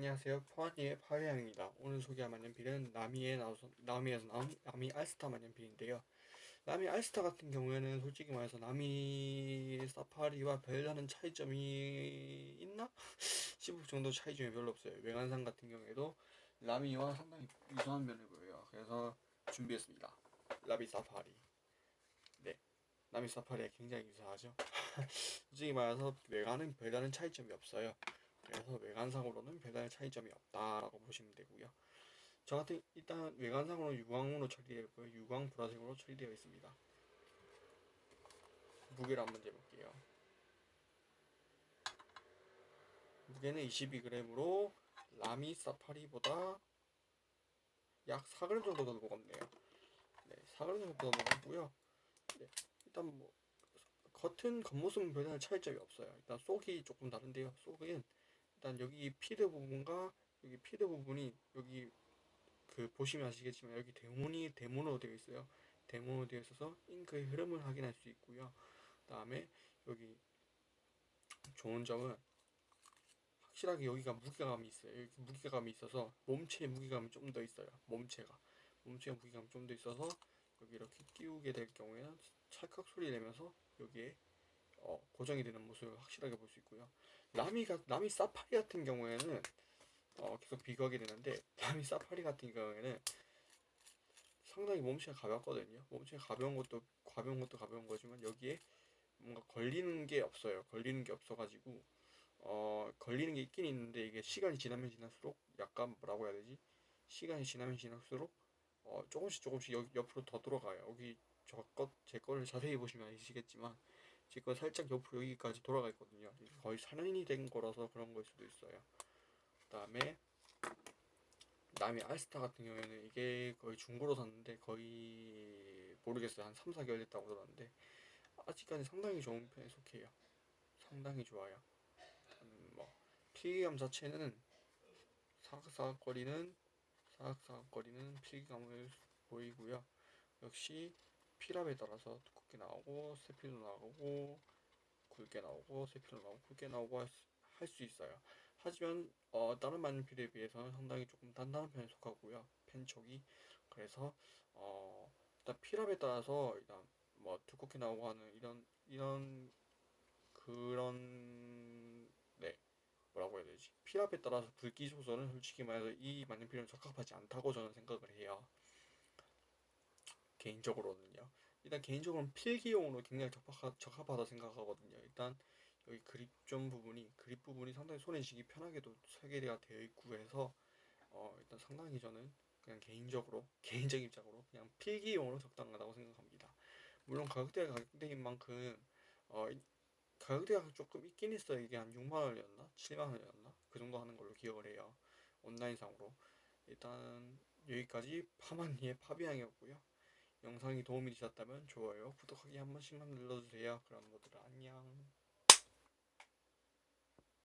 안녕하세요. 포안이의 파회양입니다. 오늘 소개할 만년필은 나미에 나와서, 나미에서 나온 나미 알스타 만년필인데요. 나미 알스타 같은 경우에는 솔직히 말해서 나미 사파리와 별다른 차이점이 있나? 싶을 정도 차이점이 별로 없어요. 외관상 같은 경우에도 나미와 상당히 유사한 면을 보여요. 그래서 준비했습니다. 나미 사파리. 네. 나미 사파리에 굉장히 유사하죠. 솔직히 말해서 외관은 별다른 차이점이 없어요. 그래서 외관상으로는 별다른 차이점이 없다라고 보시면 되고요. 저 같은 일단 외관상으로 유광으로 처리되어 있고요. 유광 보라색으로 처리되어 있습니다. 무게를 한번 재볼게요. 무게는 22g으로 라미 사파리보다 약 4g 정도 더 무겁네요. 네, 4g 정도 더 무겁고요. 네, 일단 뭐 겉은 겉모습은 별다른 차이점이 없어요. 일단 속이 조금 다른데요. 속은 일단 여기 피드 부분과 여기 피드 부분이 여기 그 보시면 아시겠지만 여기 대문이 대문으로 되어 있어요. 대문으로 되어 있어서 잉크의 흐름을 확인할 수 있고요. 그다음에 여기 좋은 점은 확실하게 여기가 무게감이 있어요. 여기 무게감이 있어서 몸체의 무게감이 좀 더 있어요. 몸체가 몸체의 무게감이 좀 더 있어서 여기 이렇게 끼우게 될 경우에는 찰칵 소리 내면서 여기에 어, 고정이 되는 모습을 확실하게 볼 수 있고요. 라미가 라미 사파리 같은 경우에는 어, 계속 비교하게 되는데 라미 사파리 같은 경우에는 상당히 몸체가 가볍거든요. 몸체가 가벼운 것도 가벼운 것도 가벼운 거지만 여기에 뭔가 걸리는 게 없어요. 걸리는 게 없어가지고 어 걸리는 게 있긴 있는데 이게 시간이 지나면 지날수록 약간 뭐라고 해야 되지? 시간이 지나면 지날수록 어 조금씩 조금씩 여기 옆으로 더 돌아가요. 여기 저 것 제 거를 자세히 보시면 아시겠지만 제거 살짝 옆으로 여기까지 돌아가 있거든요. 거의 4년이 된 거라서 그런 걸 수도 있어요. 그 다음에 남이 알스타 같은 경우에는 이게 거의 중고로 샀는데 거의 모르겠어요. 한 3, 4개월 됐다고 들었는데 아직까지 상당히 좋은 편에 속해요. 상당히 좋아요. 음, 뭐 필기감 자체는 사각사각거리는 사각사각거리는 필기감을 보이고요. 역시 필압에 따라서 두껍게 나오고 세필도 나오고 굵게 나오고 세필도 나오고 굵게 나오고 할수 있어요. 하지만 어, 다른 만년필에 비해서는 상당히 조금 단단한 편에 속하고요. 펜촉이 그래서 어, 일단 필압에 따라서 일단 뭐 두껍게 나오고 하는 이런 이런 그런 네 뭐라고 해야 되지 필압에 따라서 굵기 조절은 솔직히 말해서 이 만년필은 적합하지 않다고 저는 생각을 해요. 개인적으로는요. 일단 개인적으로는 필기용으로 굉장히 적합하, 적합하다 생각하거든요. 일단 여기 그립존 부분이 그립 부분이 상당히 손에 쥐기 편하게도 설계가 되어 있고 해서 어, 일단 상당히 저는 그냥 개인적으로 개인적 입장으로 그냥 필기용으로 적당하다고 생각합니다. 물론 가격대가 가격대인 만큼 어, 가격대가 조금 있긴 있어요. 이게 한 6만 원이었나 7만 원이었나 그 정도 하는 걸로 기억을 해요. 온라인상으로 일단 여기까지 파마니의 파비앙이었고요. 영상이 도움이 되셨다면 좋아요, 구독하기 한 번씩만 눌러주세요. 그럼 모두 안녕.